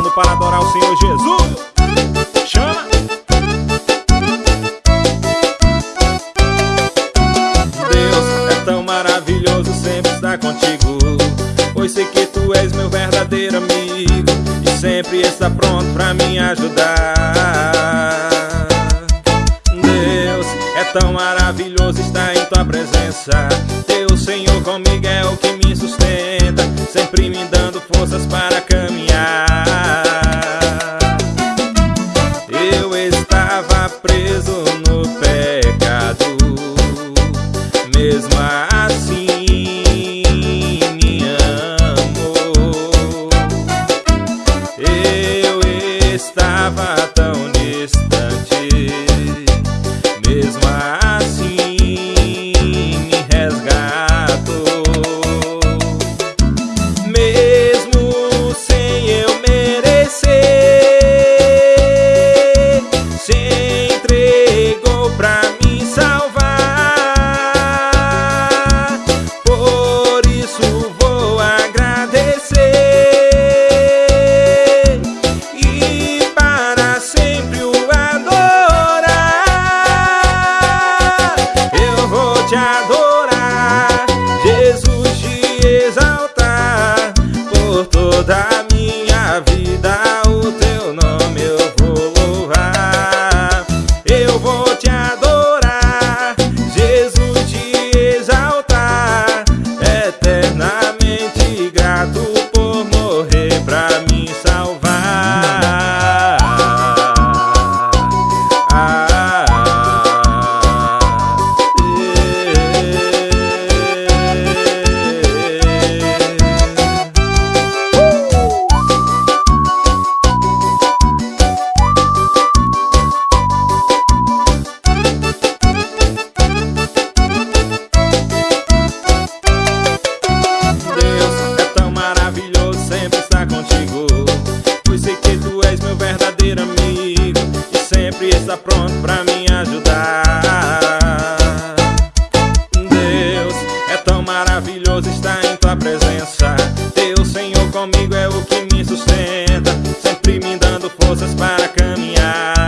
pronto para adorar o Senhor Jesus. Chama! Deus é tão maravilhoso, sempre está contigo. Pois sei que tu és meu verdadeiro amigo e sempre está pronto para me ajudar. Deus é tão maravilhoso estar em tua presença. Teu Senhor comigo é o que me sustenta, sempre me dando forças para caminhar. Eu estava preso no pecado, mesmo assim me amou. Eu estava that me ajudar. Deus é tão maravilhoso estar em tua presença. Teu Senhor comigo é o que me sustenta, sempre me dando forças para caminhar.